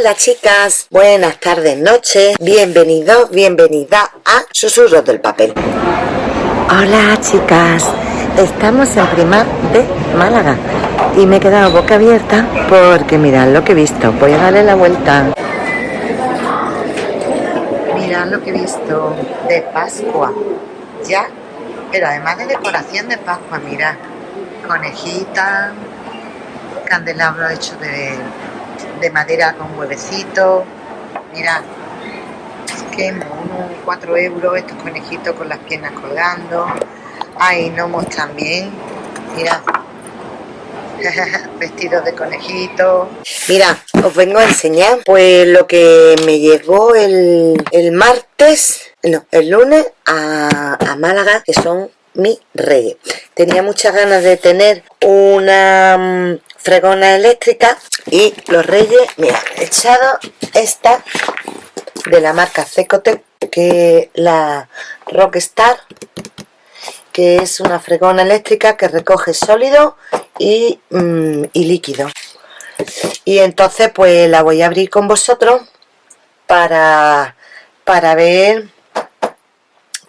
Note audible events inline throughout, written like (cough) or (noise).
Hola chicas, buenas tardes, noches, bienvenidos, bienvenida a Susurros del Papel. Hola chicas, estamos en Primar de Málaga. Y me he quedado boca abierta porque mirad lo que he visto, voy a darle la vuelta. Mirad lo que he visto de Pascua, ya, pero además de decoración de Pascua, mirad, conejita, candelabro hecho de de madera con huevecito. Mira, es mono, 4 euros estos conejitos con las piernas colgando. Hay gnomos también. Mira, (laughs) vestidos de conejito. Mira, os vengo a enseñar pues lo que me llegó el, el martes, no, el lunes a, a Málaga, que son mi reyes. Tenía muchas ganas de tener una mm, fregona eléctrica y los reyes, mira, he echado esta de la marca Cecotec, que la Rockstar, que es una fregona eléctrica que recoge sólido y, mm, y líquido. Y entonces pues la voy a abrir con vosotros para, para ver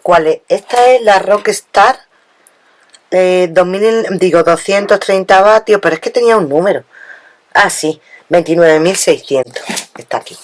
cuál es. Esta es la Rockstar eh, 2000, digo 230 vatios, pero es que tenía un número. Ah, sí, 29.600. Está aquí.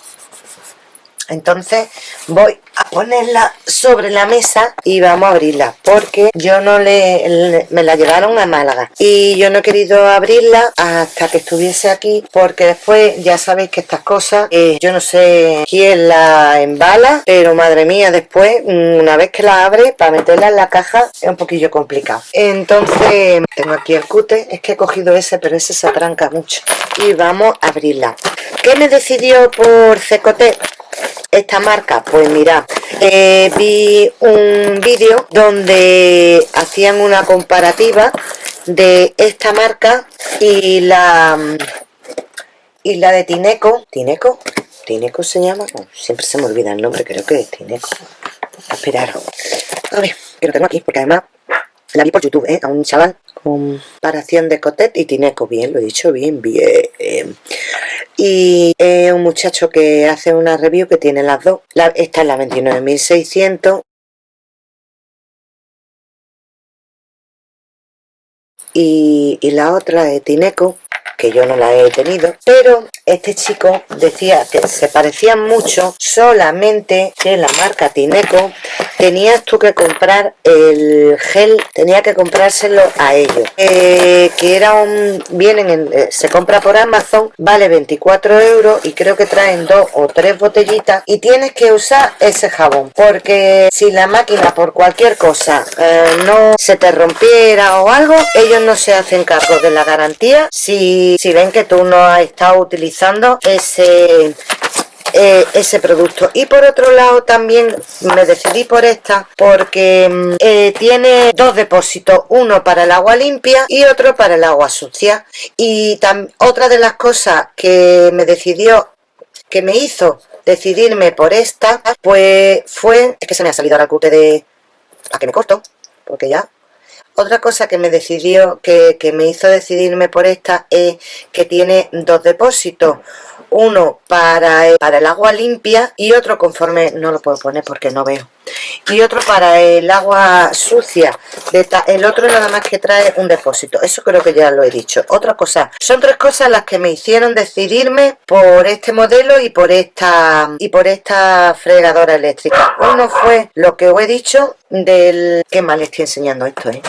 Entonces voy a ponerla sobre la mesa y vamos a abrirla porque yo no le, me la llevaron a Málaga. Y yo no he querido abrirla hasta que estuviese aquí porque después ya sabéis que estas cosas eh, yo no sé quién la embala pero madre mía después mm, una vez que la abre para meterla en la caja es un poquillo complicado. Entonces tengo aquí el cute es que he cogido ese pero ese se atranca mucho. Y vamos a abrirla. ¿qué me decidió por Cecote? Esta marca? Pues mira, eh, vi un vídeo donde hacían una comparativa de esta marca y la y la de Tineco. ¿Tineco? ¿Tineco se llama? siempre se me olvida el nombre, creo que es Tineco. Esperar. A ver, que lo tengo aquí, porque además la vi por YouTube, ¿eh? A un chaval comparación de Cotet y Tineco. Bien, lo he dicho bien, bien. Y es un muchacho que hace una review que tiene las dos. esta es la 29.600. Y, y la otra es Tineco que yo no la he tenido, pero este chico decía que se parecían mucho, solamente que la marca Tineco. Tenías tú que comprar el gel, tenía que comprárselo a ellos, eh, que era un, vienen, en, eh, se compra por Amazon, vale 24 euros y creo que traen dos o tres botellitas y tienes que usar ese jabón, porque si la máquina por cualquier cosa eh, no se te rompiera o algo, ellos no se hacen cargo de la garantía. Si si, ven que tú no has estado utilizando ese eh, ese producto. Y por otro lado también me decidí por esta porque mm, eh, tiene dos depósitos uno para el agua limpia y otro para el agua sucia. Y otra de las cosas que me decidió que me hizo decidirme por esta pues fue es que se me ha salido el cute de a que me corto porque ya otra cosa que me decidió, que, me hizo decidirme por esta es que tiene dos depósitos. Uno para, para el agua limpia y otro conforme, no lo puedo poner porque no veo. Y otro para el agua sucia. El otro nada más que trae un depósito. Eso creo que ya lo he dicho. Otra cosa son tres cosas las que me hicieron decidirme por este modelo y por esta y por esta fregadora eléctrica. Uno fue lo que os he dicho del qué mal estoy enseñando esto ¿eh?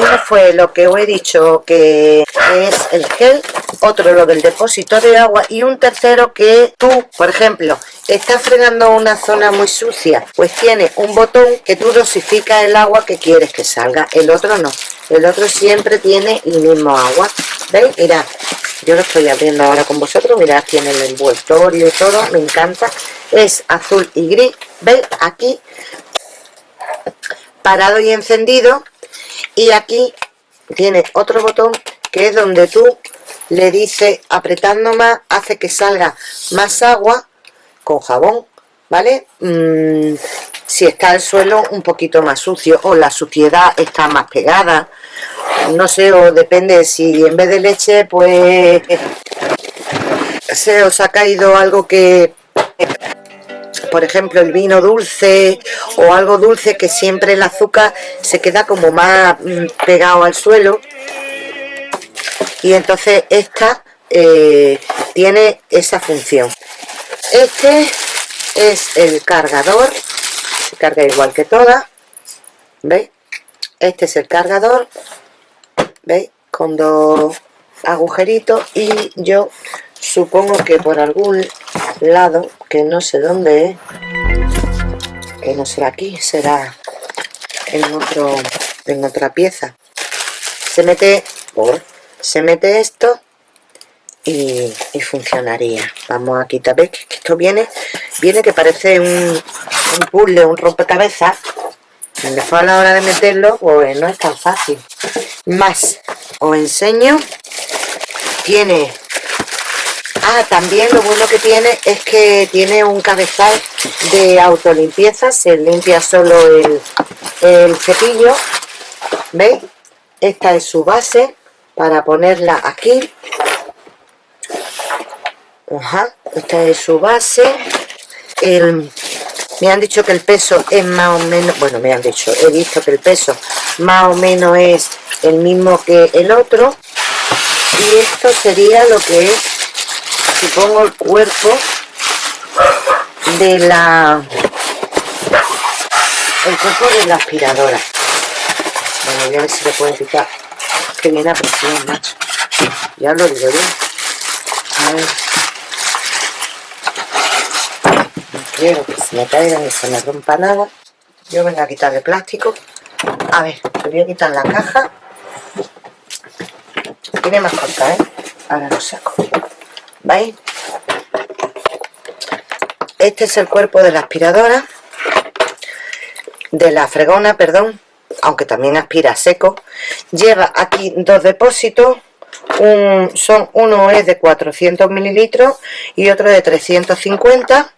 Uno fue lo que os he dicho que es el gel otro lo del depósito de agua y un tercero que tú por ejemplo estás fregando una zona muy sucia pues tiene un botón que tú dosificas el agua que quieres que salga el otro no. El otro siempre tiene el mismo agua. Veis mirad yo lo estoy abriendo ahora con vosotros mirad tiene el envoltorio y todo me encanta. Es azul y gris veis aquí parado y encendido y aquí tiene otro botón que es donde tú le dices apretando más hace que salga más agua con jabón vale mm, si está el suelo un poquito más sucio o la suciedad está más pegada. No sé o depende si en vez de leche pues se os ha caído algo que por ejemplo el vino dulce o algo dulce que siempre el azúcar se queda como más mm, pegado al suelo y entonces esta eh, tiene esa función este es el cargador se carga igual que todas ¿veis? este es el cargador ¿veis? con dos agujeritos y yo supongo que por algún lado que no sé dónde que no será aquí será en otro en otra pieza. Se mete se mete esto y, funcionaría. Vamos a quitar ¿ves? que esto viene viene que parece un, un puzzle un rompecabezas. Después a la hora de meterlo pues no es tan fácil. Más os enseño. Tiene ah también lo bueno que tiene es que tiene un cabezal de autolimpieza se limpia solo el, el cepillo veis esta es su base para ponerla aquí. Ajá, esta es su base. Me han dicho que el peso es más o menos bueno me han dicho, he visto que el peso más o menos es el mismo que el otro. Y esto sería lo que es supongo el cuerpo de la el cuerpo de la aspiradora. Bueno voy a ver si le puedo quitar. Que viene a presión macho. Ya lo digo bien a ver. No quiero que se me caiga ni se me rompa nada. Yo vengo a quitar el plástico. A ver, te voy a quitar la caja. Tiene más corta, ¿eh? ahora lo saco ¿veis? este es el cuerpo de la aspiradora de la fregona, perdón aunque también aspira seco. Lleva aquí dos depósitos son uno es de 400 mililitros y otro de 350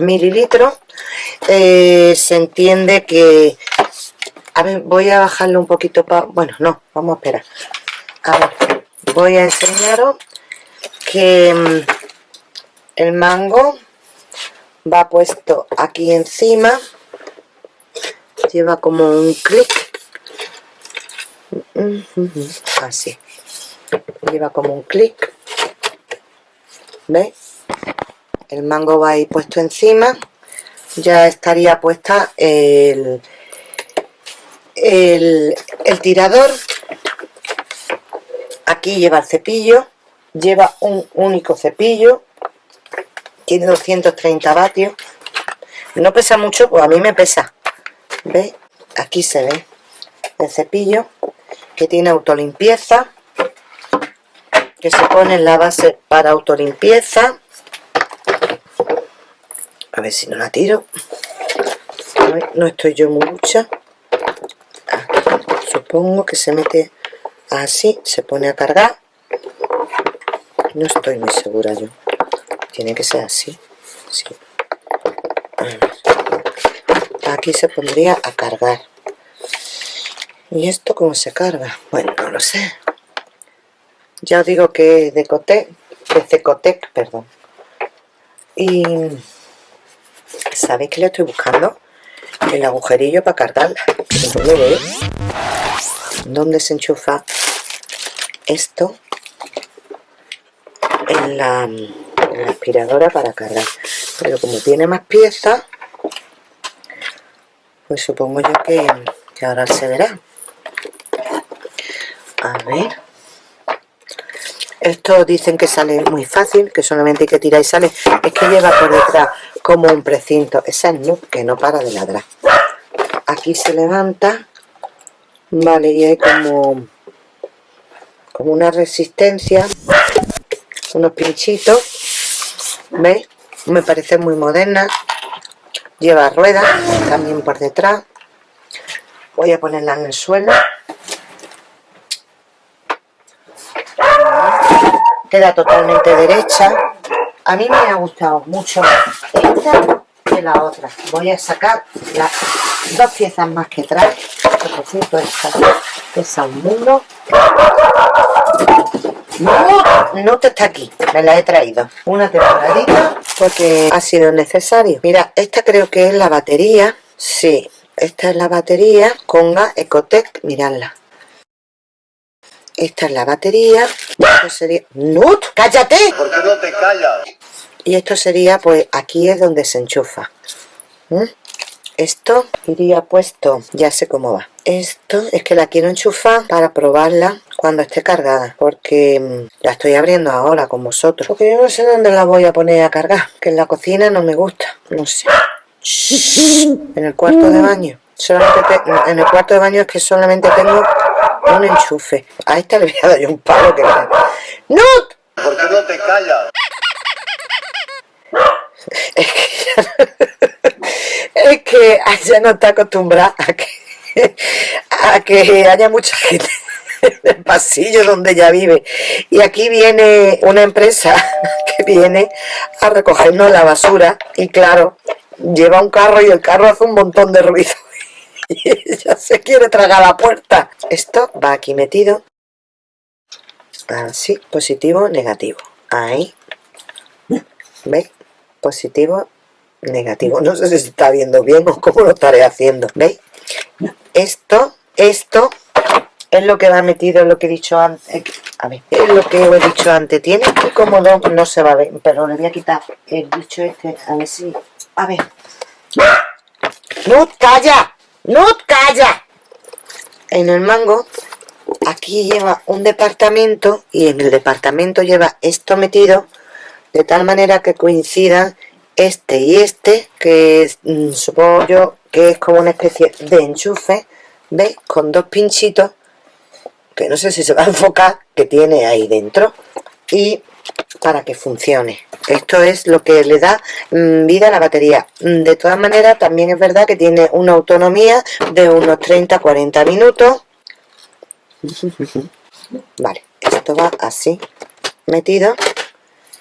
mililitros. Eh, se entiende que a ver voy a bajarle un poquito para bueno no vamos a esperar. A ver voy a enseñaros que mm, el mango va puesto aquí encima. Lleva como un clic. Así. Lleva como un clic. ¿veis? el mango va ahí puesto encima. Ya estaría puesta el, el, el tirador. Aquí lleva el cepillo lleva un único cepillo tiene 230 vatios. No pesa mucho, pues a mí me pesa. ¿veis? aquí se ve el cepillo que tiene autolimpieza que se pone en la base para autolimpieza. A ver si no la tiro. No estoy yo mucha supongo que se mete así, se pone a cargar no estoy muy segura yo. Tiene que ser así. Sí. aquí se pondría a cargar. Y esto cómo se carga bueno no lo sé. Ya os digo que de Cotec de perdón. Y sabéis que le estoy buscando el agujerillo para cargarla ¿dónde se enchufa esto en la, aspiradora para cargar. Pero como tiene más piezas pues supongo yo que, que ahora se verá. A ver. Esto dicen que sale muy fácil que solamente hay que tirar y sale. Es que lleva por detrás como un precinto. Esa es no, que no para de ladrar. Aquí se levanta vale y hay como como una resistencia unos pinchitos ¿veis? me parece muy moderna. Lleva ruedas también por detrás. Voy a ponerla en el suelo. Queda totalmente derecha. A mí me ha gustado mucho esta que la otra. Voy a sacar las dos piezas más que trae por cierto esta pesa un mundo no te está aquí, me la he traído. Una temporadita porque ha sido necesario. Mira, esta creo que es la batería. Sí, esta es la batería Conga Ecotec, miradla. Esta es la batería. Esto sería... ¡Nut! ¡cállate! ¿por qué no te callas? y esto sería, pues aquí es donde se enchufa. ¿Mm? esto iría puesto, ya sé cómo va. Esto es que la quiero enchufar para probarla cuando esté cargada porque mm, la estoy abriendo ahora con vosotros. Porque yo no sé dónde la voy a poner a cargar que en la cocina no me gusta no sé. (laughs) En el cuarto de baño. Solamente en el cuarto de baño es que solamente tengo un enchufe. A esta le voy a dar yo un palo que ¡No! ¿por qué no te callas? (laughs) es que, (laughs) es que ella no está acostumbrada a que, a que haya mucha gente (laughs) en el pasillo donde ella vive y aquí viene una empresa (laughs) que viene a recogernos la basura y claro, lleva un carro y el carro hace un montón de ruido (laughs) y ella se quiere tragar la puerta esto va aquí metido así, positivo, negativo ahí ¿veis? positivo, negativo. No sé si se está viendo bien o cómo lo estaré haciendo. ¿Veis? Esto, esto es lo que va metido, lo que he dicho antes. A ver, es lo que he dicho antes. Tiene que cómodo, no se va a ver, pero le voy a quitar el bicho este, a ver si... A ver. ¡No, calla! ¡No, calla! En el mango, aquí lleva un departamento y en el departamento lleva esto metido de tal manera que coincidan este y este, que mm, supongo yo que es como una especie de enchufe, ¿veis? Con dos pinchitos, que no sé si se va a enfocar, que tiene ahí dentro, y para que funcione. Esto es lo que le da mm, vida a la batería. Mm, de todas maneras, también es verdad que tiene una autonomía de unos 30-40 minutos. (laughs) Vale, esto va así, metido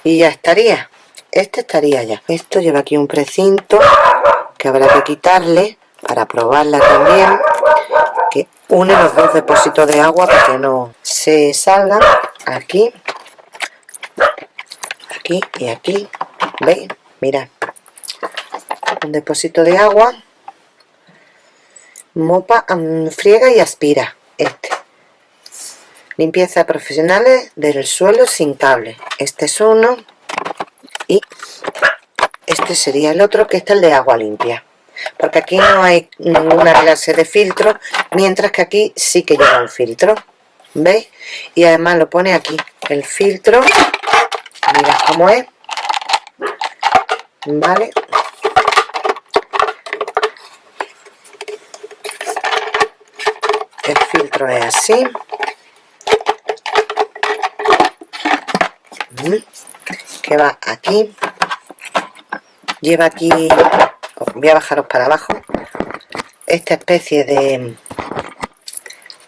y ya estaría este estaría ya esto lleva aquí un precinto que habrá que quitarle para probarla también une los dos depósitos de agua para que no se salgan aquí. Aquí y aquí. Veis mira. Un depósito de agua. Mopa mm, friega y aspira. Este. Limpieza profesionales del suelo sin cable. Este es uno. Y este sería el otro que está el de agua limpia porque aquí no hay ninguna clase de filtro mientras que aquí sí que lleva un filtro ¿veis? y además lo pone aquí el filtro mira cómo es vale el filtro es así. Que va aquí. Lleva aquí voy a bajaros para abajo. Esta especie de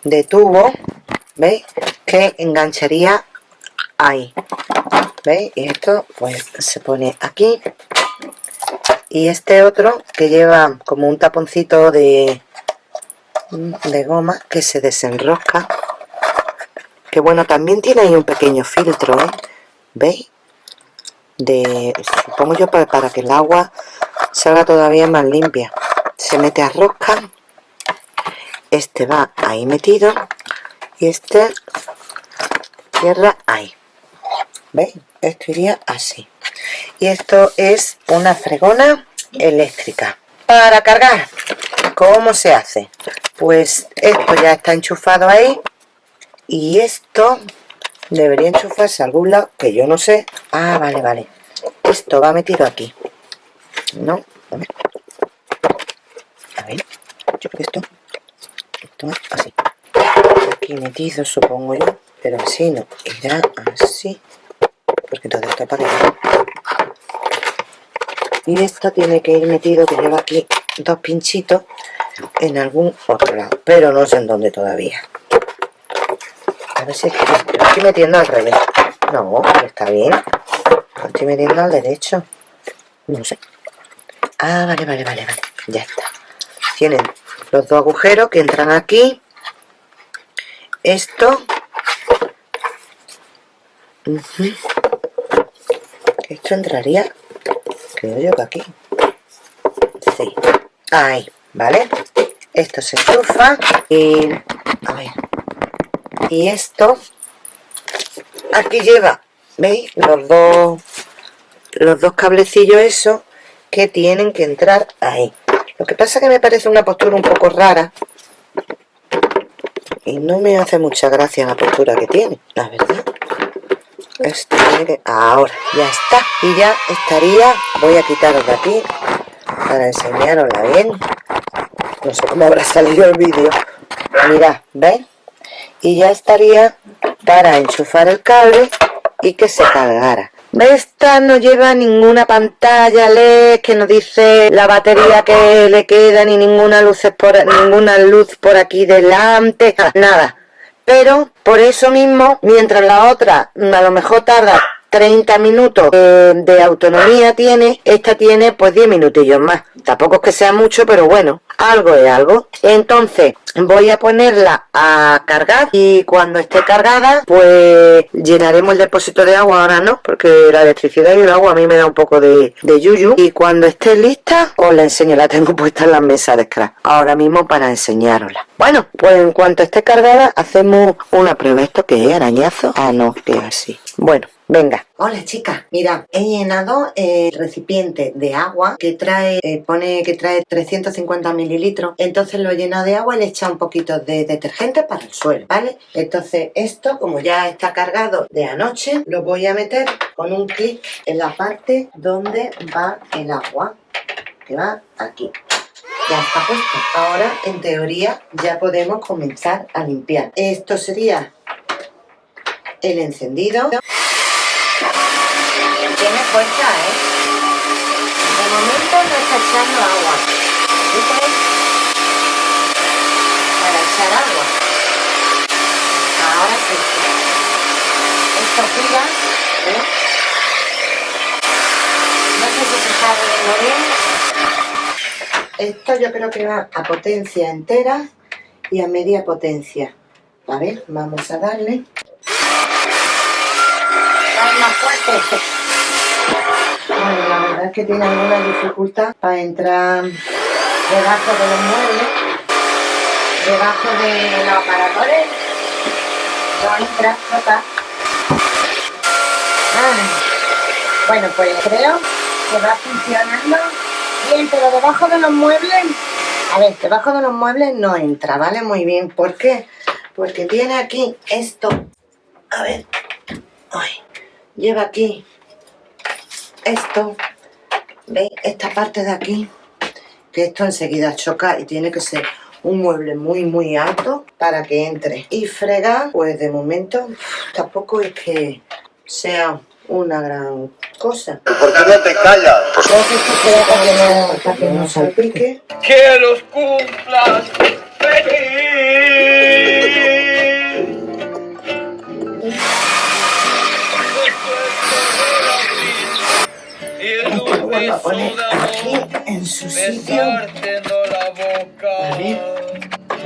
de tubo veis que engancharía ahí veis y esto pues se pone aquí. Y este otro que lleva como un taponcito de de goma que se desenrosca. Que bueno también tiene ahí un pequeño filtro ¿eh? ¿veis? de supongo yo para, para que el agua salga todavía más limpia. Se mete a rosca. Este va ahí metido. Y este cierra ahí. ¿veis? esto iría así. Y esto es una fregona eléctrica para cargar. ¿cómo se hace? pues esto ya está enchufado ahí. Y esto debería enchufarse a algún lado que yo no sé. Ah vale vale. Esto va metido aquí no a ver a ver yo creo que esto esto es así aquí metido supongo yo pero así no irá así porque todo esto para y esto tiene que ir metido que lleva aquí dos pinchitos en algún otro lado pero no sé en dónde todavía a ver si estoy metiendo al revés. No, está bien. Lo estoy metiendo al derecho. No sé. Ah, vale, vale, vale, vale. Ya está. Tienen los dos agujeros que entran aquí. Esto. Esto entraría, creo yo que aquí. Sí. Ahí, ¿vale? Esto se enchufa y... A ver. Y esto... Aquí lleva, ¿veis? Los dos... Los dos cablecillos esos que tienen que entrar ahí. Lo que pasa que me parece una postura un poco rara. Y no me hace mucha gracia la postura que tiene, la verdad. Esto que... Ahora, ya está. Y ya estaría... Voy a quitaros de aquí para enseñarosla bien. No sé cómo habrá salido el vídeo. Mirad, ¿veis? Y ya estaría para enchufar el cable y que se cargara. Esta no lleva ninguna pantalla LED que nos dice la batería que le queda, ni ninguna luz por, ninguna luz por aquí delante, nada. Pero por eso mismo, mientras la otra a lo mejor tarda 30 minutos de autonomía tiene, esta tiene pues 10 minutillos más. Tampoco es que sea mucho, pero bueno, algo es algo. Entonces voy a ponerla a cargar y cuando esté cargada pues llenaremos el depósito de agua. Ahora no, porque la electricidad y el agua a mí me da un poco de, yuyu. Y cuando esté lista os la enseño, la tengo (laughs) puesta en la mesa de scratch. Ahora mismo para enseñarosla. Bueno, pues en cuanto esté cargada hacemos una prueba. ¿Esto que es? ¿Arañazo? Ah, no, que así. Bueno, Venga, hola chicas, mira, he llenado el recipiente de agua que trae, eh, pone que trae 350 mililitros, entonces lo he llenado de agua y le he echado un poquito de detergente para el suelo, ¿vale? Entonces esto, como ya está cargado de anoche, lo voy a meter con un clic en la parte donde va el agua, que va aquí. Ya está puesto. Ahora, en teoría, ya podemos comenzar a limpiar. Esto sería el encendido ¿eh? De momento no está echando agua. Para echar agua. Ahora sí. Esto gira, ¿eh? No sé si se está viendo bien. Esto yo creo que va a potencia entera y a media potencia. A ver, vamos a darle. más fuerte. Que tiene alguna dificultad para entrar debajo de los muebles, debajo de los aparadores. No entra, toca. Bueno, pues creo que va funcionando bien, pero debajo de los muebles, a ver, debajo de los muebles no entra, ¿vale? Muy bien, ¿por qué? Porque tiene aquí esto, a ver, ay, lleva aquí esto, ¿veis? Esta parte de aquí, que esto enseguida choca y tiene que ser un mueble muy muy alto para que entre. Y fregar, pues de momento tampoco es que sea una gran cosa. ¿Por qué no te callas? Entonces esto queda para que no, para que no salpique. ¡Que los cumplas feliz! Vuelvo a poner aquí en su sitio.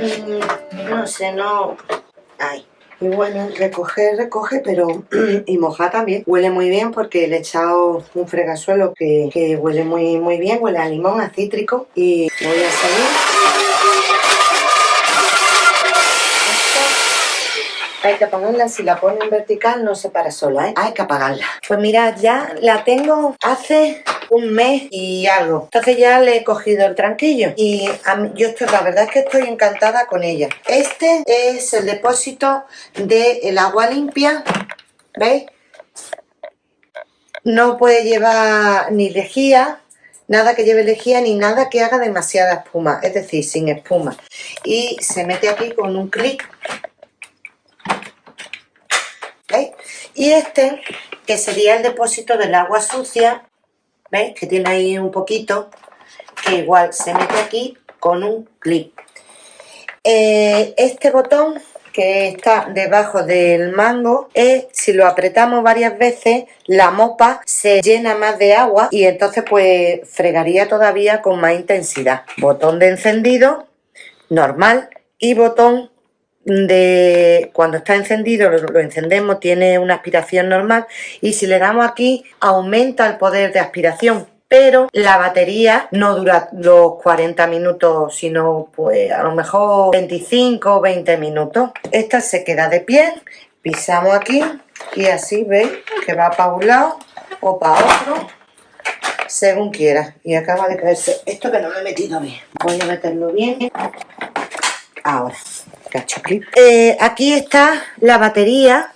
Mm, No sé, no... Ay. Y bueno, recoger, recoge, pero... (clears throat) y mojar también. Huele muy bien porque le he echado un fregasuelo que, que huele muy, muy bien. Huele a limón, a cítrico. Y voy a salir. Hay que apagarla, si la ponen vertical no se para sola, ¿eh? Hay que apagarla. Pues mirad, ya la tengo hace un mes y algo. Entonces ya le he cogido el tranquillo. Y yo estoy, la verdad es que estoy encantada con ella. Este es el depósito del agua limpia. ¿Veis? No puede llevar ni lejía, nada que lleve lejía ni nada que haga demasiada espuma, es decir, sin espuma. Y se mete aquí con un clic ¿Veis? Y este, que sería el depósito del agua sucia, ¿veis? Que tiene ahí un poquito, que igual se mete aquí con un clip. Eh, este botón que está debajo del mango es, si lo apretamos varias veces, la mopa se llena más de agua y entonces pues fregaría todavía con más intensidad. Botón de encendido, normal, y botón de cuando está encendido, lo, encendemos, tiene una aspiración normal y si le damos aquí aumenta el poder de aspiración pero la batería no dura los 40 minutos, sino pues a lo mejor 25 o 20 minutos. Esta se queda de pie, pisamos aquí y así veis que va para un lado o para otro, según quiera. Y acaba de caerse esto que no lo he metido bien. Voy a meterlo bien. Ahora, Eh, aquí está la batería,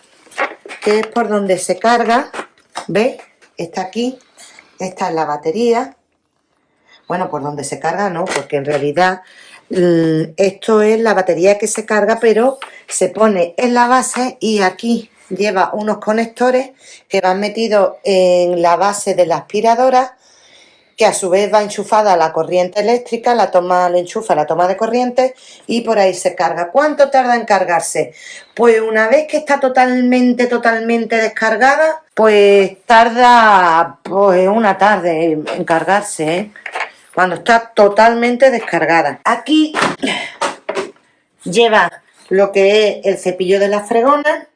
que es por donde se carga. ¿Veis? Está aquí esta es la batería. Bueno, por donde se carga no, porque en realidad mm, esto es la batería que se carga, pero se pone en la base y aquí lleva unos conectores que van metidos en la base de la aspiradora que a su vez va enchufada a la corriente eléctrica, la toma, le enchufa la toma de corriente y por ahí se carga. ¿Cuánto tarda en cargarse? Pues una vez que está totalmente, totalmente descargada, pues tarda pues una tarde en cargarse, ¿eh? cuando está totalmente descargada. Aquí lleva lo que es el cepillo de la fregona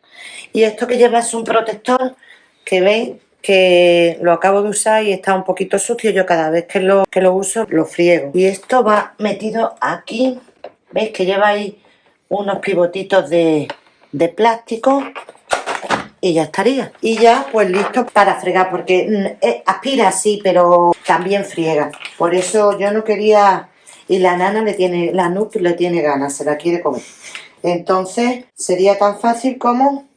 y esto que lleva es un protector que veis que lo acabo de usar y está un poquito sucio. Yo cada vez que lo, que lo uso lo friego. Y esto va metido aquí. ¿Veis que lleva ahí unos pivotitos de, de plástico? Y ya estaría. Y ya pues listo para fregar porque mm, eh, aspira sí, pero también friega. Por eso yo no quería... Y la nana le tiene, la Nup le tiene ganas, se la quiere comer. Entonces sería tan fácil como...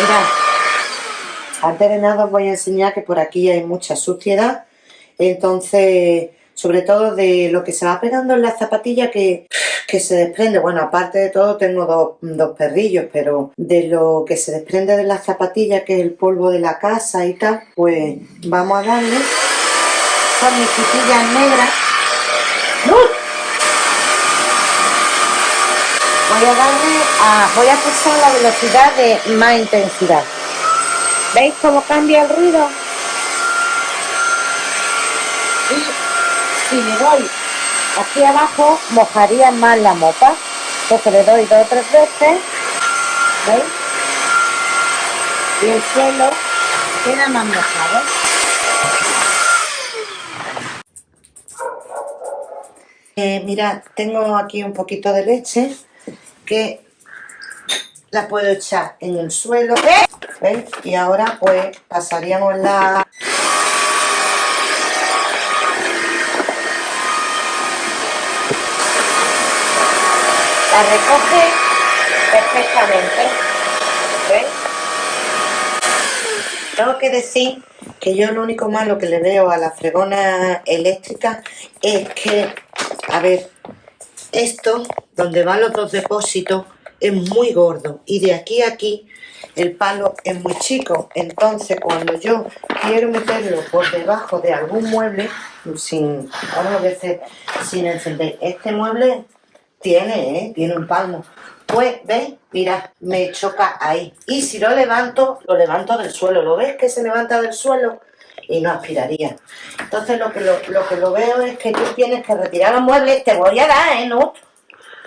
Mirad, antes de nada os voy a enseñar que por aquí hay mucha suciedad, entonces, sobre todo de lo que se va pegando en la zapatilla que, se desprende, bueno, aparte de todo tengo dos, dos, perrillos, pero de lo que se desprende de la zapatilla, que es el polvo de la casa y tal, pues vamos a darle con mis quitillas negras. Voy a pulsar la velocidad de más intensidad. ¿Veis cómo cambia el ruido? Y si le doy aquí abajo, mojaría más la mopa. Entonces le doy dos o tres veces. ¿Veis? Y el suelo queda más mojado. Eh, mirad, tengo aquí un poquito de leche que la puedo echar en el suelo ¿veis? y ahora pues pasaríamos la la recoge perfectamente ¿veis? tengo que decir que yo lo único malo que le veo a la fregona eléctrica es que a ver esto, donde van los dos depósitos, es muy gordo y de aquí a aquí el palo es muy chico. Entonces, cuando yo quiero meterlo por debajo de algún mueble, sin, vamos a sin encender, este mueble tiene, ¿eh? tiene un palmo. Pues, ¿ves? Mira, me choca ahí. Y si lo levanto, lo levanto del suelo. ¿Lo ves que se levanta del suelo? Y no aspiraría. Entonces lo que lo, que lo veo es que tú tienes que retirar los muebles, te voy a dar, ¿eh? No,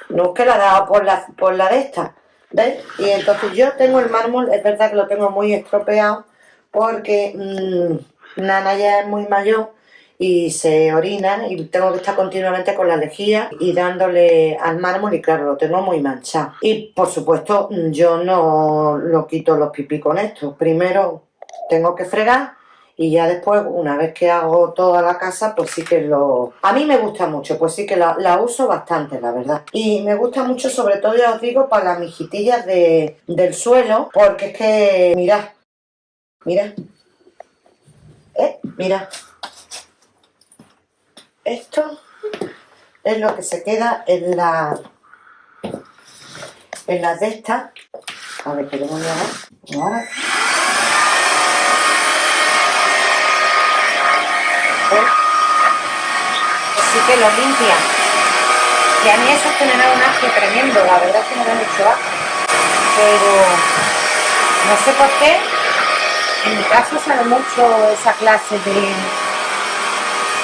no que la he dado por la, por la de esta, ¿ves? Y entonces yo tengo el mármol, es verdad que lo tengo muy estropeado, porque mmm, Nana ya es muy mayor y se orina y tengo que estar continuamente con la lejía y dándole al mármol y claro, lo tengo muy manchado. Y por supuesto yo no lo quito los pipí con esto. Primero tengo que fregar y ya después, una vez que hago toda la casa, pues sí que lo... A mí me gusta mucho, pues sí que la, uso bastante, la verdad. Y me gusta mucho, sobre todo, ya os digo, para las mijitillas de, del suelo, porque es que, mirad, mirad, ¿eh? Mirad. Esto es lo que se queda en la... En las de estas. A ver, voy a Ahora. Así que lo limpia. Y a mí eso es da un asco tremendo, la verdad es que me da mucho asco. Pero no sé por qué, en mi caso sale mucho esa clase de...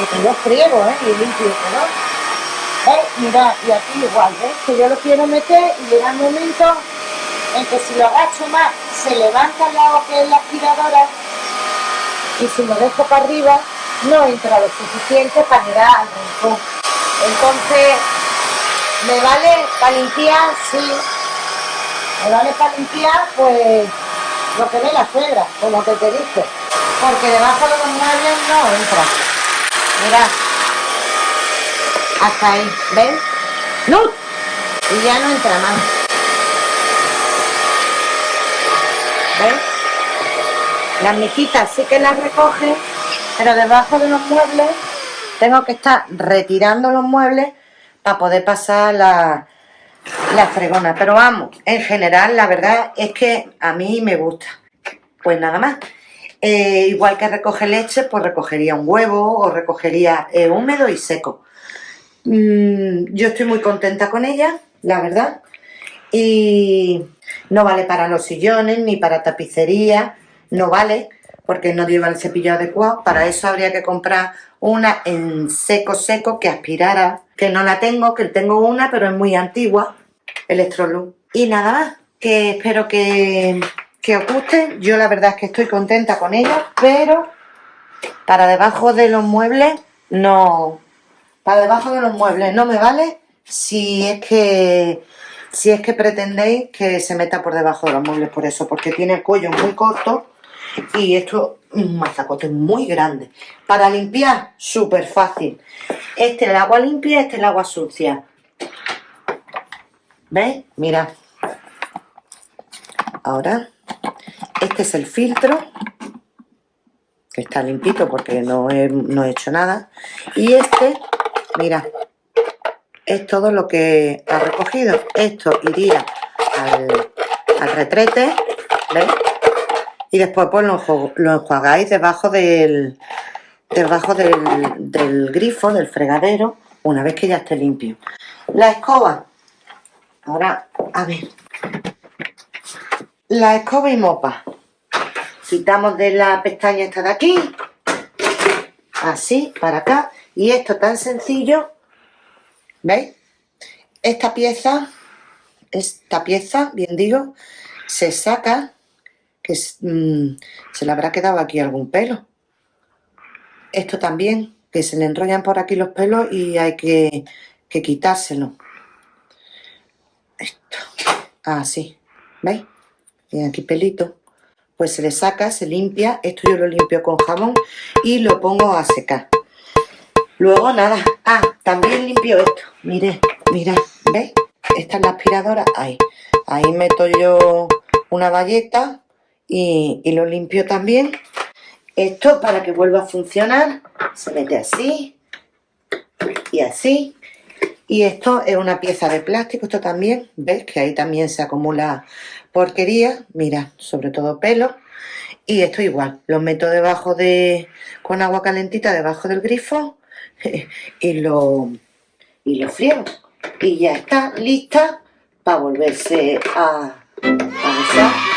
que yo friego, ¿eh? Y limpio, ¿no? ¿Veis? Mirad, y aquí igual, ¿ves? Que yo lo quiero meter y llega el momento en que si lo agacho más, se levanta lado que es la aspiradora y si lo dejo para arriba, no entra lo suficiente para llegar al rincón. Entonces, ¿me vale para limpiar? Sí. ¿Me vale para limpiar? Pues lo que ve la suegra, como que te dije. Porque debajo de los muebles no entra. Mira. Hasta ahí. ¿Ven? ¡No! Y ya no entra más. ¿Ven? Las mijitas sí que las recoge, pero debajo de los muebles tengo que estar retirando los muebles para poder pasar la, la fregona. Pero vamos, en general la verdad es que a mí me gusta. Pues nada más. Eh, igual que recoge leche, pues recogería un huevo o recogería eh, húmedo y seco. Mm, yo estoy muy contenta con ella, la verdad. Y no vale para los sillones ni para tapicería, no vale porque no lleva el cepillo adecuado. Para eso habría que comprar una en seco seco que aspirara, que no la tengo, que tengo una pero es muy antigua, Electrolux. Y nada más, que espero que que os guste. Yo la verdad es que estoy contenta con ella, pero para debajo de los muebles no... Para debajo de los muebles no me vale si es que si es que pretendéis que se meta por debajo de los muebles por eso, porque tiene el cuello muy corto y esto es un mazacote muy grande. Para limpiar, súper fácil. Este es el agua limpia, este es el agua sucia. ¿Veis? Mira. Ahora este es el filtro, que está limpito porque no he, no he hecho nada. Y este, mira, es todo lo que ha recogido. Esto iría al, retrete, ¿veis? Y después pues lo, enjuagáis debajo del, debajo del, del grifo, del fregadero, una vez que ya esté limpio. La escoba, ahora, a ver, la escoba y mopa quitamos de la pestaña esta de aquí así, para acá y esto tan sencillo ¿veis? esta pieza esta pieza, bien digo se saca mm, se le habrá quedado aquí algún pelo. Esto también que se le enrollan por aquí los pelos y hay que, que quitárselo. Esto. Así, ¿veis? y aquí pelito, pues se le saca, se limpia, esto yo lo limpio con jabón y lo pongo a secar. Luego nada, ah, también limpio esto, mire, mira, ¿veis? Esta es la aspiradora, ahí, ahí meto yo una valleta y, lo limpio también. Esto para que vuelva a funcionar, se mete así y así. Y esto es una pieza de plástico, esto también, ¿ves? Que ahí también se acumula porquería, mira, sobre todo pelo. Y esto igual, lo meto debajo de, con agua calentita debajo del grifo (laughs) y lo, y lo friego. Y ya está lista para volverse a, a usar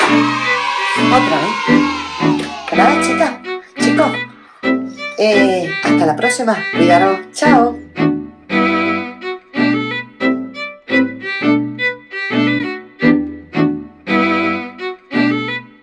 otra vez. ¿Verdad, chicas? Chicos, eh, hasta la próxima. Cuidaros. Chao.